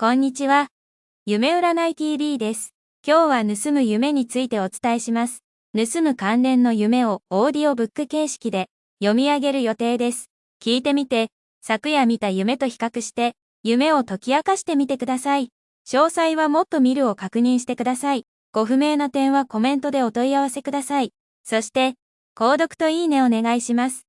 こんにちは。夢占い TV です。今日は盗む夢についてお伝えします。盗む関連の夢をオーディオブック形式で読み上げる予定です。聞いてみて、昨夜見た夢と比較して、夢を解き明かしてみてください。詳細はもっと見るを確認してください。ご不明な点はコメントでお問い合わせください。そして、購読といいねお願いします。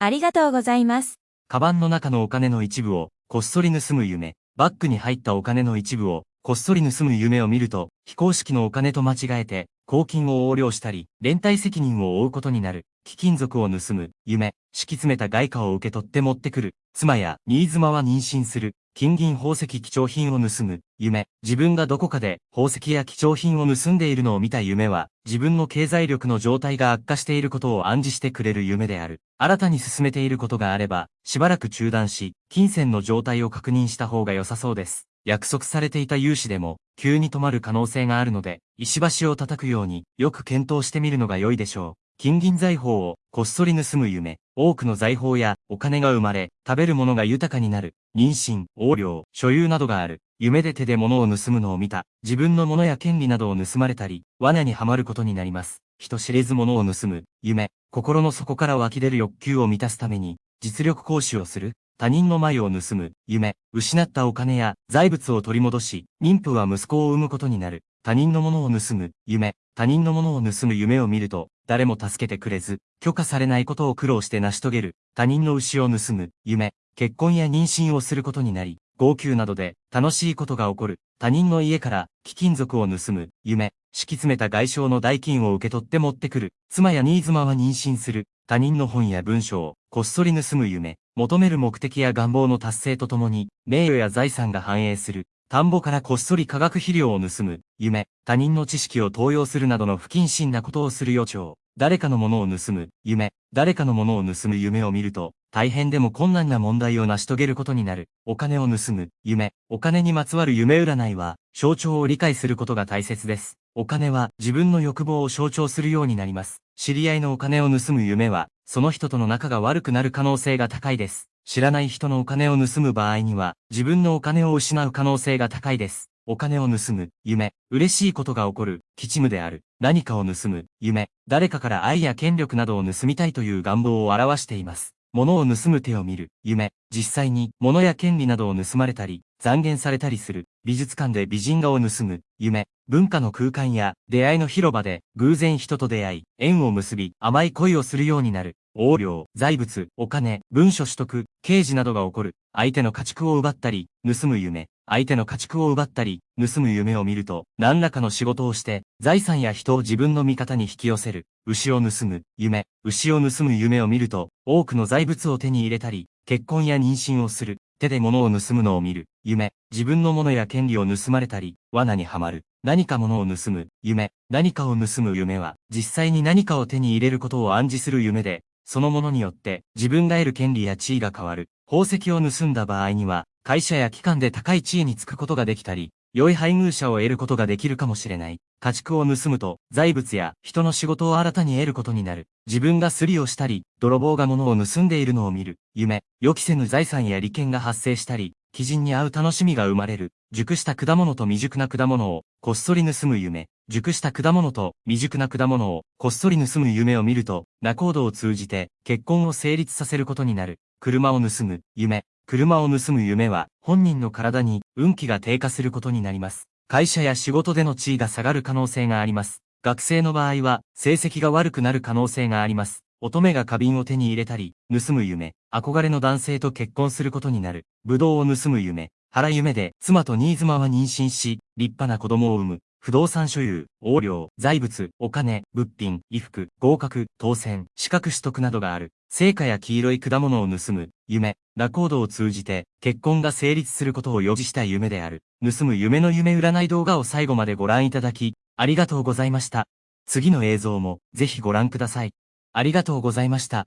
ありがとうございます。カバンの中のお金の一部をこっそり盗む夢。バッグに入ったお金の一部を、こっそり盗む夢を見ると、非公式のお金と間違えて、公金を横領したり、連帯責任を負うことになる。貴金属を盗む、夢、敷き詰めた外貨を受け取って持ってくる。妻や、新妻は妊娠する。金銀宝石貴重品を盗む、夢。自分がどこかで宝石や貴重品を盗んでいるのを見た夢は、自分の経済力の状態が悪化していることを暗示してくれる夢である。新たに進めていることがあれば、しばらく中断し、金銭の状態を確認した方が良さそうです。約束されていた融資でも、急に止まる可能性があるので、石橋を叩くように、よく検討してみるのが良いでしょう。金銀財宝をこっそり盗む夢。多くの財宝やお金が生まれ、食べるものが豊かになる。妊娠、横領、所有などがある。夢で手で物を盗むのを見た。自分の物や権利などを盗まれたり、罠にはまることになります。人知れず物を盗む。夢。心の底から湧き出る欲求を満たすために、実力行使をする。他人の前を盗む。夢。失ったお金や財物を取り戻し、妊婦は息子を産むことになる。他人のものを盗む。夢。他人のものを盗む夢を見ると、誰も助けてくれず、許可されないことを苦労して成し遂げる、他人の牛を盗む、夢、結婚や妊娠をすることになり、号泣などで楽しいことが起こる、他人の家から貴金属を盗む、夢、敷き詰めた外傷の代金を受け取って持ってくる、妻や新妻は妊娠する、他人の本や文書をこっそり盗む夢、求める目的や願望の達成とともに、名誉や財産が繁栄する、田んぼからこっそり化学肥料を盗む、夢、他人の知識を盗用するなどの不謹慎なことをする予兆、誰かのものを盗む、夢、誰かのものを盗む夢を見ると、大変でも困難な問題を成し遂げることになる。お金を盗む、夢、お金にまつわる夢占いは、象徴を理解することが大切です。お金は自分の欲望を象徴するようになります。知り合いのお金を盗む夢は、その人との仲が悪くなる可能性が高いです。知らない人のお金を盗む場合には、自分のお金を失う可能性が高いです。お金を盗む、夢、嬉しいことが起こる、吉夢である、何かを盗む、夢、誰かから愛や権力などを盗みたいという願望を表しています。物を盗む手を見る、夢、実際に物や権利などを盗まれたり、残言されたりする、美術館で美人画を盗む、夢、文化の空間や出会いの広場で偶然人と出会い、縁を結び、甘い恋をするようになる、横領、財物、お金、文書取得、刑事などが起こる、相手の家畜を奪ったり、盗む夢、相手の家畜を奪ったり、盗む夢を見ると、何らかの仕事をして、財産や人を自分の味方に引き寄せる、牛を盗む、夢、牛を盗む夢を見ると、多くの財物を手に入れたり、結婚や妊娠をする、手で物を盗むのを見る、夢、自分の物や権利を盗まれたり、罠にはまる、何か物を盗む、夢、何かを盗む夢は、実際に何かを手に入れることを暗示する夢で、そのものによって自分が得る権利や地位が変わる。宝石を盗んだ場合には、会社や機関で高い地位につくことができたり、良い配偶者を得ることができるかもしれない。家畜を盗むと、財物や人の仕事を新たに得ることになる。自分がすりをしたり、泥棒が物を盗んでいるのを見る。夢、予期せぬ財産や利権が発生したり、基人に会う楽しみが生まれる。熟した果物と未熟な果物を、こっそり盗む夢。熟した果物と未熟な果物を、こっそり盗む夢を見ると、仲人を通じて、結婚を成立させることになる。車を盗む夢。車を盗む夢は、本人の体に運気が低下することになります。会社や仕事での地位が下がる可能性があります。学生の場合は、成績が悪くなる可能性があります。乙女が花瓶を手に入れたり、盗む夢、憧れの男性と結婚することになる。武道を盗む夢、腹夢で妻と新妻は妊娠し、立派な子供を産む。不動産所有、横領、財物、お金、物品、衣服、合格、当選、資格取得などがある。成果や黄色い果物を盗む、夢、ラコードを通じて、結婚が成立することを予示した夢である。盗む夢の夢占い動画を最後までご覧いただき、ありがとうございました。次の映像も、ぜひご覧ください。ありがとうございました。